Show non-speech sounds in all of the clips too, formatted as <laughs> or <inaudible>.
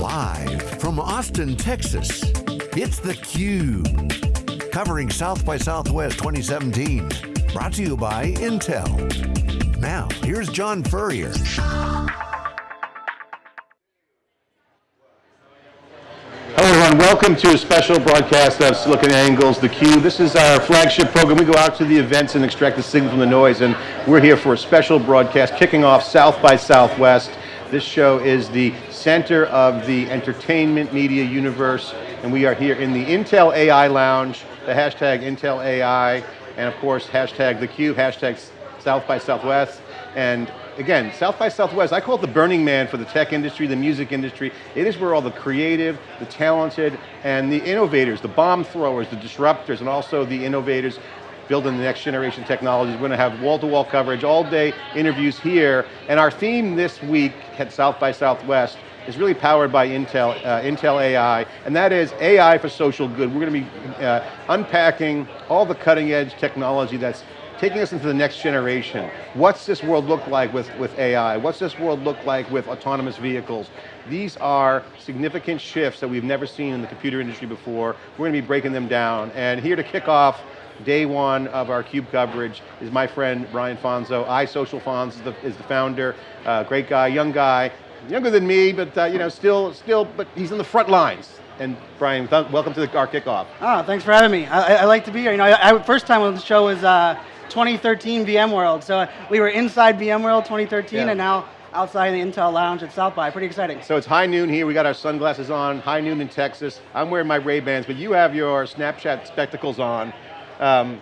Live from Austin, Texas, it's theCUBE. Covering South by Southwest 2017. Brought to you by Intel. Now, here's John Furrier. Hello everyone, welcome to a special broadcast of SiliconANGLE's theCUBE. This is our flagship program. We go out to the events and extract the signal from the noise and we're here for a special broadcast kicking off South by Southwest. This show is the center of the entertainment media universe and we are here in the Intel AI Lounge, the hashtag Intel AI, and of course hashtag theCUBE, hashtag South by Southwest. And again, South by Southwest, I call it the Burning Man for the tech industry, the music industry. It is where all the creative, the talented, and the innovators, the bomb throwers, the disruptors, and also the innovators building the next generation technologies. We're going to have wall-to-wall -wall coverage, all day interviews here. And our theme this week at South by Southwest is really powered by Intel, uh, Intel AI, and that is AI for social good. We're going to be uh, unpacking all the cutting edge technology that's taking us into the next generation. What's this world look like with, with AI? What's this world look like with autonomous vehicles? These are significant shifts that we've never seen in the computer industry before. We're going to be breaking them down. And here to kick off day one of our CUBE coverage is my friend Brian Fanzo. iSocialFanz is the, is the founder, uh, great guy, young guy, younger than me, but uh, you know, still, still, but he's in the front lines. And Brian, welcome to the, our kickoff. Ah, thanks for having me. I, I like to be here. You know, I, I, first time on the show was uh, 2013 VMworld. So we were inside VMworld 2013, yeah. and now outside the Intel Lounge at South by. Pretty exciting. So it's high noon here. We got our sunglasses on. High noon in Texas. I'm wearing my Ray Bans, but you have your Snapchat spectacles on. Um,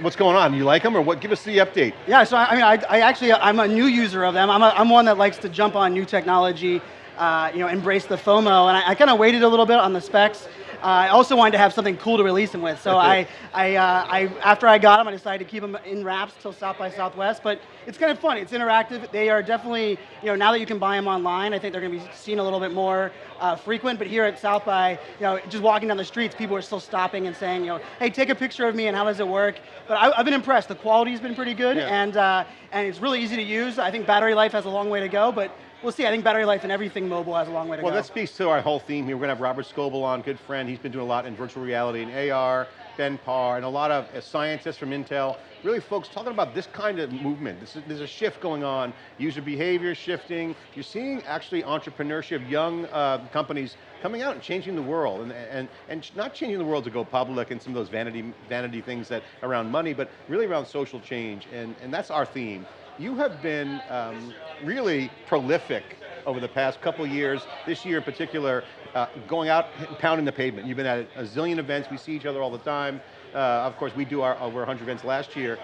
what's going on? You like them or what? Give us the update. Yeah, so I mean, I, I actually, I'm a new user of them. I'm, a, I'm one that likes to jump on new technology, uh, you know, embrace the FOMO, and I, I kind of waited a little bit on the specs. Uh, I also wanted to have something cool to release them with, so I, <laughs> I, uh, I, after I got them, I decided to keep them in wraps till South by Southwest. But it's kind of fun. It's interactive. They are definitely, you know, now that you can buy them online, I think they're going to be seen a little bit more uh, frequent. But here at South by, you know, just walking down the streets, people are still stopping and saying, you know, hey, take a picture of me and how does it work? But I, have been impressed. The quality's been pretty good, yeah. and uh, and it's really easy to use. I think battery life has a long way to go, but We'll see, I think battery life and everything mobile has a long way to well, go. Well, that speaks to our whole theme here. We're going to have Robert Scoble on, good friend. He's been doing a lot in virtual reality and AR, Ben Parr, and a lot of uh, scientists from Intel. Really folks talking about this kind of movement. Is, there's a shift going on. User behavior shifting. You're seeing actually entrepreneurship, young uh, companies coming out and changing the world, and, and, and not changing the world to go public and some of those vanity, vanity things that around money, but really around social change, and, and that's our theme you have been um, really prolific over the past couple years, this year in particular, uh, going out and pounding the pavement. You've been at a zillion events, we see each other all the time. Uh, of course, we do our over 100 events last year.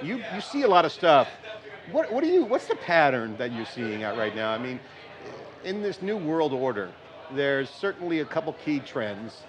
You, you see a lot of stuff. What, what are you, what's the pattern that you're seeing out right now? I mean, in this new world order, there's certainly a couple key trends,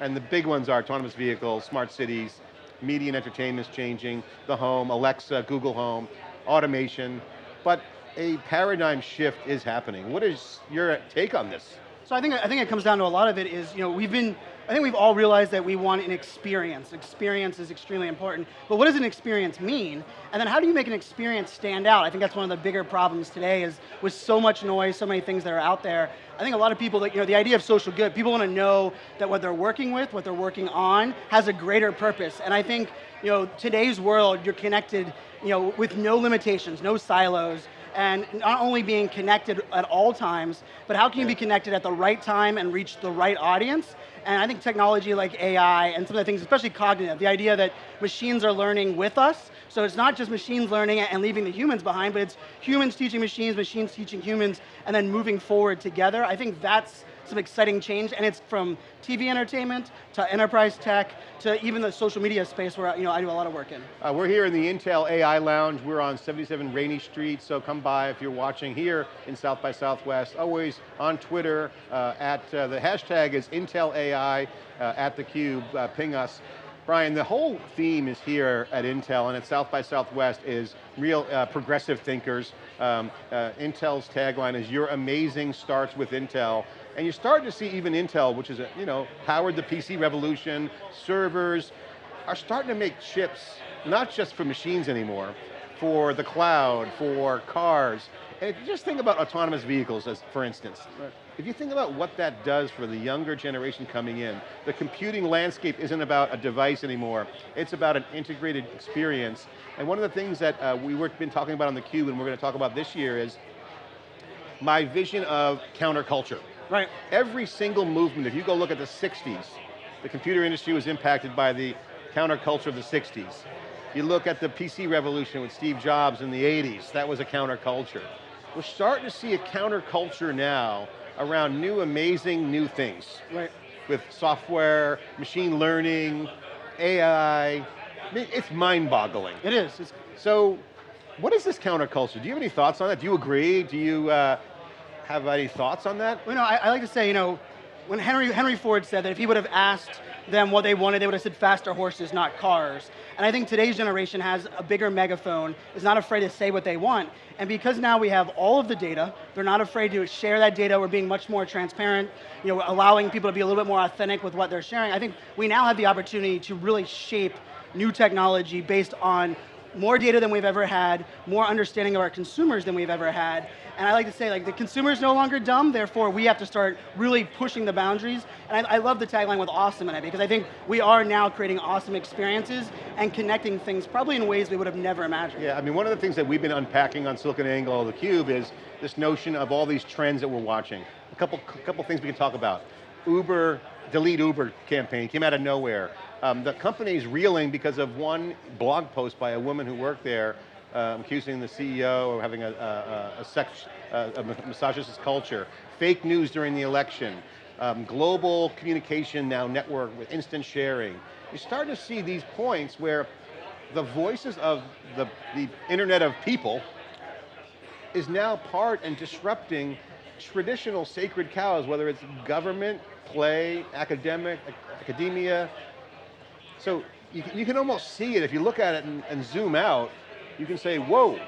and the big ones are autonomous vehicles, smart cities, media and entertainment is changing, the home, Alexa, Google Home, automation, but a paradigm shift is happening. What is your take on this? So I think, I think it comes down to a lot of it is, you know, we've been, I think we've all realized that we want an experience. Experience is extremely important, but what does an experience mean? And then how do you make an experience stand out? I think that's one of the bigger problems today is with so much noise, so many things that are out there. I think a lot of people, that, you know, the idea of social good, people want to know that what they're working with, what they're working on, has a greater purpose. And I think, you know, today's world, you're connected, you know, with no limitations, no silos, and not only being connected at all times, but how can you be connected at the right time and reach the right audience? And I think technology like AI and some of the things, especially cognitive, the idea that machines are learning with us, so it's not just machines learning and leaving the humans behind, but it's humans teaching machines, machines teaching humans, and then moving forward together. I think that's some exciting change, and it's from TV entertainment to enterprise tech to even the social media space where you know, I do a lot of work in. Uh, we're here in the Intel AI Lounge. We're on 77 Rainey Street, so come by if you're watching here in South by Southwest. Always on Twitter, uh, at uh, the hashtag is Intel AI, uh, at theCUBE, uh, ping us. Brian, the whole theme is here at Intel and at South by Southwest is real uh, progressive thinkers. Um, uh, Intel's tagline is, your amazing starts with Intel. And you're starting to see even Intel, which is, a, you know, powered the PC revolution, servers, are starting to make chips, not just for machines anymore, for the cloud, for cars. And just think about autonomous vehicles, as for instance, if you think about what that does for the younger generation coming in, the computing landscape isn't about a device anymore, it's about an integrated experience. And one of the things that uh, we've been talking about on theCUBE and we're going to talk about this year is my vision of counterculture. Right. Every single movement, if you go look at the 60s, the computer industry was impacted by the counterculture of the 60s. You look at the PC revolution with Steve Jobs in the 80s, that was a counterculture. We're starting to see a counterculture now around new amazing new things. Right. With software, machine learning, AI, it's mind-boggling. It is. It's so, what is this counterculture? Do you have any thoughts on that? Do you agree? Do you uh, have any thoughts on that? Well, you know, I, I like to say, you know, when Henry, Henry Ford said that if he would have asked them what they wanted, they would have said faster horses, not cars. And I think today's generation has a bigger megaphone, is not afraid to say what they want. And because now we have all of the data, they're not afraid to share that data, we're being much more transparent, you know, allowing people to be a little bit more authentic with what they're sharing. I think we now have the opportunity to really shape new technology based on more data than we've ever had, more understanding of our consumers than we've ever had, and I like to say, like, the consumer is no longer dumb, therefore we have to start really pushing the boundaries. And I, I, love the tagline with awesome in it, because I think we are now creating awesome experiences and connecting things probably in ways we would have never imagined. Yeah, I mean, one of the things that we've been unpacking on SiliconANGLE, theCUBE, is this notion of all these trends that we're watching. A couple, couple things we can talk about. Uber, delete Uber campaign, came out of nowhere. Um, the company's reeling because of one blog post by a woman who worked there um, accusing the CEO of having a, a, a, sex, a misogynist culture, fake news during the election, um, global communication now network with instant sharing. You're starting to see these points where the voices of the, the internet of people is now part and disrupting traditional sacred cows, whether it's government, play, academic, academia. So you, you can almost see it if you look at it and, and zoom out, you can say, whoa,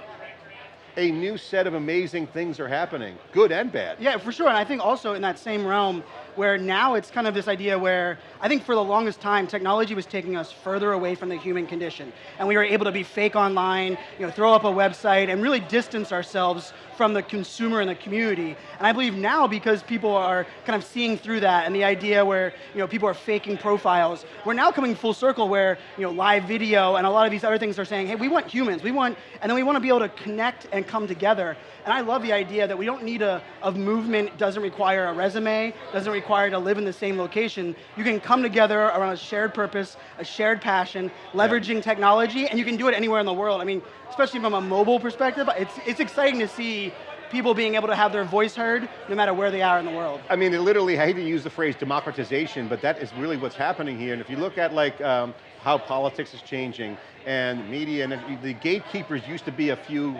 a new set of amazing things are happening, good and bad. Yeah, for sure, and I think also in that same realm, where now it's kind of this idea where I think for the longest time, technology was taking us further away from the human condition. And we were able to be fake online, you know, throw up a website and really distance ourselves from the consumer and the community. And I believe now because people are kind of seeing through that and the idea where you know, people are faking profiles, we're now coming full circle where you know, live video and a lot of these other things are saying, hey, we want humans, we want, and then we want to be able to connect and come together. And I love the idea that we don't need a, a movement, doesn't require a resume, doesn't to live in the same location. You can come together around a shared purpose, a shared passion, leveraging yeah. technology, and you can do it anywhere in the world. I mean, especially from a mobile perspective, it's, it's exciting to see people being able to have their voice heard no matter where they are in the world. I mean, literally, I hate to use the phrase democratization, but that is really what's happening here. And if you look at like um, how politics is changing and media, and the gatekeepers used to be a few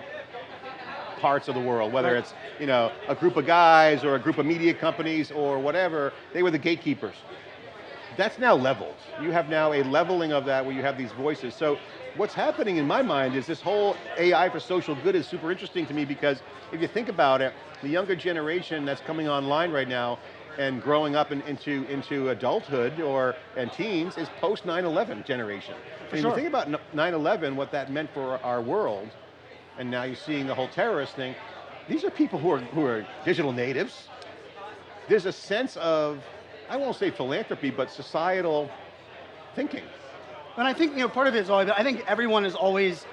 parts of the world, whether right. it's you know, a group of guys or a group of media companies or whatever, they were the gatekeepers. That's now leveled. You have now a leveling of that where you have these voices. So what's happening in my mind is this whole AI for social good is super interesting to me because if you think about it, the younger generation that's coming online right now and growing up in, into, into adulthood or and teens is post 9-11 generation. For sure. if you think about 9-11, what that meant for our world, and now you're seeing the whole terrorist thing, these are people who are, who are digital natives. There's a sense of, I won't say philanthropy, but societal thinking. And I think you know, part of it is always, I think everyone has always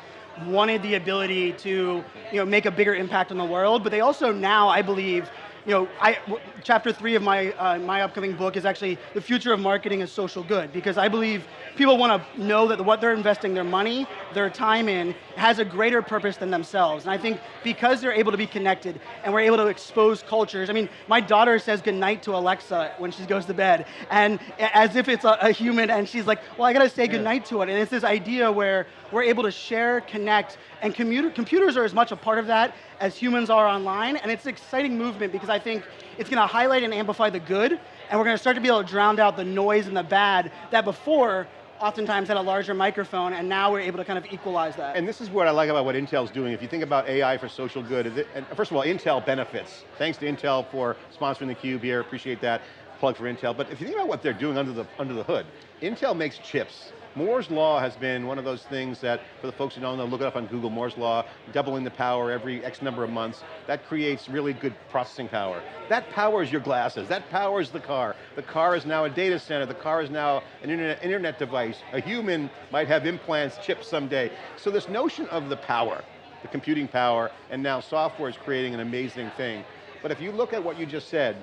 wanted the ability to you know, make a bigger impact on the world, but they also now, I believe, you know, I, chapter three of my, uh, my upcoming book is actually the future of marketing is social good because I believe people want to know that what they're investing their money, their time in, has a greater purpose than themselves. And I think because they're able to be connected and we're able to expose cultures, I mean, my daughter says goodnight to Alexa when she goes to bed, and as if it's a, a human, and she's like, well, I got to say goodnight to it. And it's this idea where we're able to share, connect, and computer, computers are as much a part of that as humans are online, and it's an exciting movement because I think it's going to highlight and amplify the good, and we're going to start to be able to drown out the noise and the bad that before oftentimes had a larger microphone, and now we're able to kind of equalize that. And this is what I like about what Intel's doing. If you think about AI for social good, first of all, Intel benefits. Thanks to Intel for sponsoring the Cube here, appreciate that. Plug for Intel, but if you think about what they're doing under the, under the hood, Intel makes chips Moore's Law has been one of those things that, for the folks who don't know, look it up on Google, Moore's Law, doubling the power every X number of months, that creates really good processing power. That powers your glasses, that powers the car. The car is now a data center, the car is now an internet, internet device. A human might have implants, chips someday. So this notion of the power, the computing power, and now software is creating an amazing thing. But if you look at what you just said,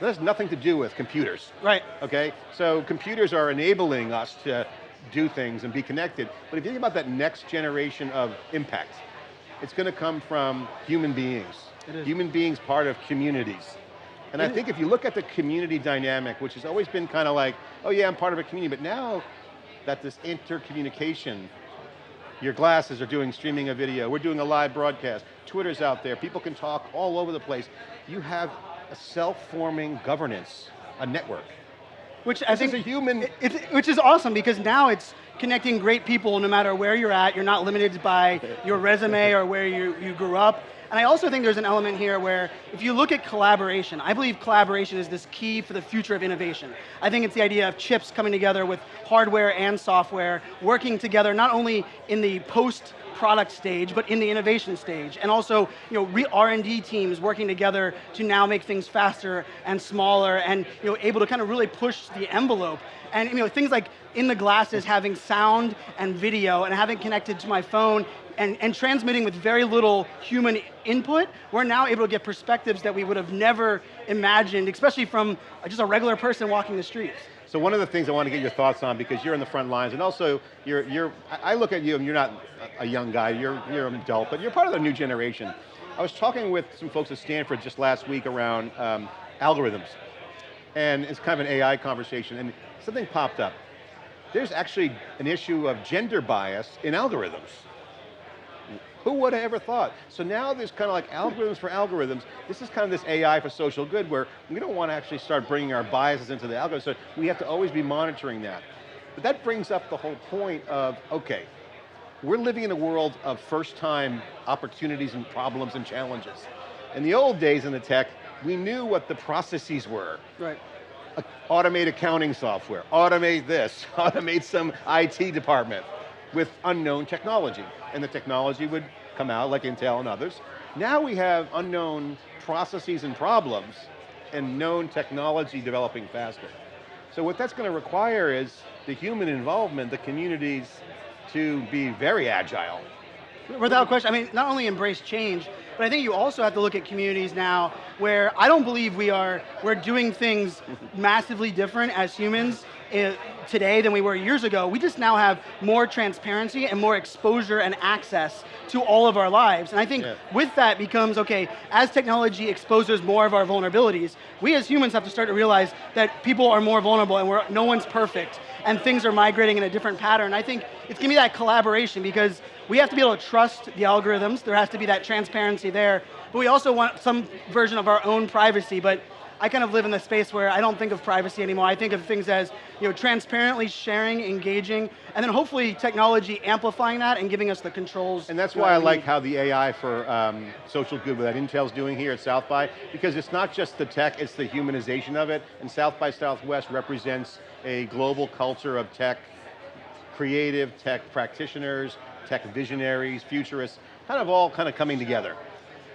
that has nothing to do with computers. Right. Okay, so computers are enabling us to do things and be connected, but if you think about that next generation of impact, it's going to come from human beings. Human beings part of communities. And I think if you look at the community dynamic, which has always been kind of like, oh yeah, I'm part of a community, but now that this intercommunication, your glasses are doing streaming a video, we're doing a live broadcast, Twitter's out there, people can talk all over the place. You have self-forming governance, a network. Which I think is a human- it- it- which is awesome because now it's connecting great people no matter where you're at. You're not limited by your resume or where you, you grew up. And I also think there's an element here where if you look at collaboration, I believe collaboration is this key for the future of innovation. I think it's the idea of chips coming together with hardware and software, working together not only in the post product stage, but in the innovation stage. And also, you know, R&D teams working together to now make things faster and smaller and, you know, able to kind of really push the envelope. And, you know, things like in the glasses having sound and video and having connected to my phone and, and transmitting with very little human input, we're now able to get perspectives that we would have never imagined, especially from just a regular person walking the streets. So one of the things I want to get your thoughts on, because you're in the front lines, and also you're, you're I look at you and you're not a young guy, you're, you're an adult, but you're part of the new generation. I was talking with some folks at Stanford just last week around um, algorithms, and it's kind of an AI conversation, and something popped up. There's actually an issue of gender bias in algorithms. Who would have ever thought? So now there's kind of like algorithms for algorithms. This is kind of this AI for social good where we don't want to actually start bringing our biases into the algorithm, so we have to always be monitoring that. But that brings up the whole point of, okay, we're living in a world of first time opportunities and problems and challenges. In the old days in the tech, we knew what the processes were. Right. Automate accounting software, automate this, <laughs> automate some IT department with unknown technology. And the technology would come out like Intel and others. Now we have unknown processes and problems and known technology developing faster. So what that's going to require is the human involvement, the communities to be very agile. Without question, I mean, not only embrace change, but I think you also have to look at communities now where I don't believe we are, we're doing things <laughs> massively different as humans today than we were years ago. We just now have more transparency and more exposure and access to all of our lives. And I think Yeah. with that becomes, okay, as technology exposes more of our vulnerabilities, we as humans have to start to realize that people are more vulnerable and we're, no one's perfect and things are migrating in a different pattern. I think it's going to be that collaboration because we have to be able to trust the algorithms, there has to be that transparency there, but we also want some version of our own privacy, but I kind of live in the space where I don't think of privacy anymore. I think of things as you know, transparently sharing, engaging, and then hopefully technology amplifying that and giving us the controls. And that's why I like how the AI for um, social good that Intel's doing here at South by, because it's not just the tech, it's the humanization of it, and South by Southwest represents a global culture of tech, creative tech practitioners, tech visionaries, futurists, kind of all kind of coming together.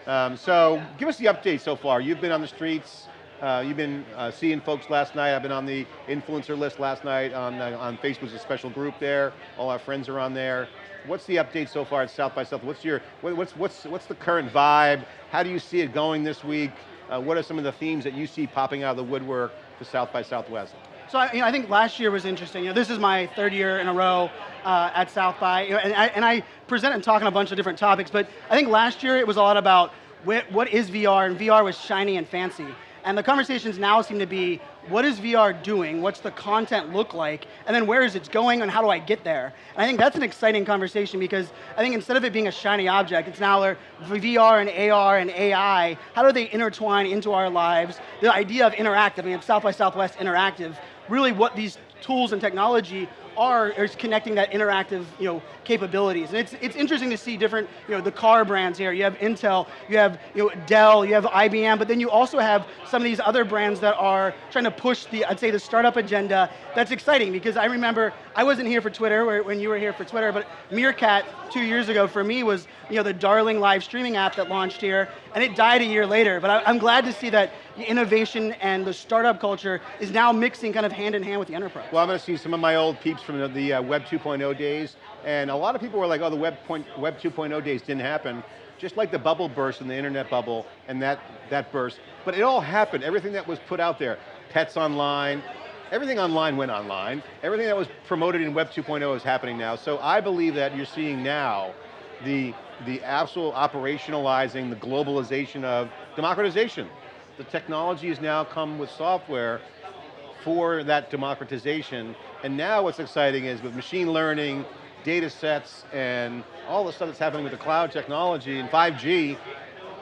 Um, so give us the update so far. You've been on the streets, uh, you've been uh, seeing folks last night. I've been on the influencer list last night on, uh, on Facebook's a special group there. All our friends are on there. What's the update so far at South by South? What's your, what- what's, what's, what's the current vibe? How do you see it going this week? Uh, what are some of the themes that you see popping out of the woodwork for South by Southwest? So I, you know, I think last year was interesting. You know, this is my third year in a row uh, at South by, you know, and, I, and I present and talk on a bunch of different topics, but I think last year it was a lot about wh- what is VR, and VR was shiny and fancy. And the conversations now seem to be, what is VR doing? What's the content look like? And then where is it going and how do I get there? And I think that's an exciting conversation because I think instead of it being a shiny object, it's now VR and AR and AI, how do they intertwine into our lives? The idea of interactive, I mean, South by Southwest interactive, really what these tools and technology are is connecting that interactive you know, capabilities. And it's, it's interesting to see different, you know, the car brands here. You have Intel, you have you know, Dell, you have IBM, but then you also have some of these other brands that are trying to push the, I'd say the startup agenda. That's exciting because I remember, I wasn't here for Twitter when you were here for Twitter, but Meerkat two years ago for me was you know, the darling live streaming app that launched here, and it died a year later. But I, I'm glad to see that innovation and the startup culture is now mixing kind of hand in hand with the enterprise. Well, I'm going to see some of my old peeps from the, uh, Web 2.0 days, and a lot of people were like, oh, the Web, Web 2.0 days didn't happen. Just like the bubble burst in the internet bubble, and that, that burst. But it all happened, everything that was put out there, pets online, everything online went online. Everything that was promoted in Web 2.0 is happening now. So I believe that you're seeing now the, the absolute operationalizing, the globalization of democratization. The technology has now come with software for that democratization. And now what's exciting is with machine learning, data sets, and all the stuff that's happening with the cloud technology and 5G,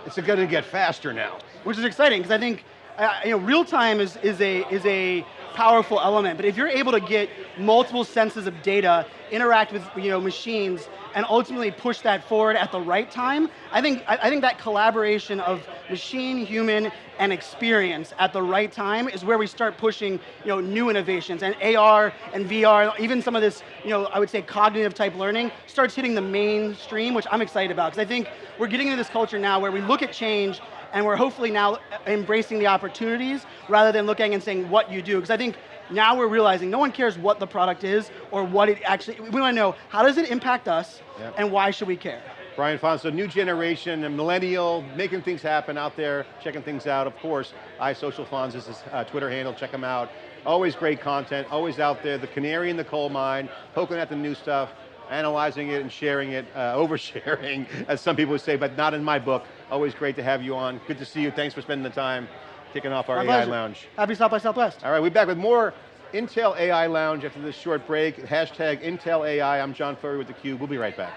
it's going to get faster now. Which is exciting, because I think uh, you know, real time is, is, a, is a powerful element, but if you're able to get multiple senses of data, interact with you know, machines, and ultimately push that forward at the right time, I think, I, think that collaboration of machine, human, and experience at the right time is where we start pushing you know, new innovations, and AR and VR, even some of this, you know, I would say cognitive type learning, starts hitting the mainstream, which I'm excited about, because I think we're getting into this culture now where we look at change and we're hopefully now embracing the opportunities rather than looking and saying what you do. Because I think now we're realizing no one cares what the product is or what it actually, we want to know how does it impact us yep. and why should we care? Brian Fanzo, new generation, a millennial, making things happen out there, checking things out. Of course, iSocialFanz is his uh, Twitter handle, check him out. Always great content, always out there, the canary in the coal mine, poking at the new stuff analyzing it and sharing it, uh, <laughs> oversharing, as some people would say, but not in my book. Always great to have you on. Good to see you. Thanks for spending the time kicking off our, AI pleasure. lounge. Happy South by Southwest. All right, we're back with more Intel AI Lounge after this short break. Hashtag Intel AI. I'm John Furrier with theCUBE. We'll be right back.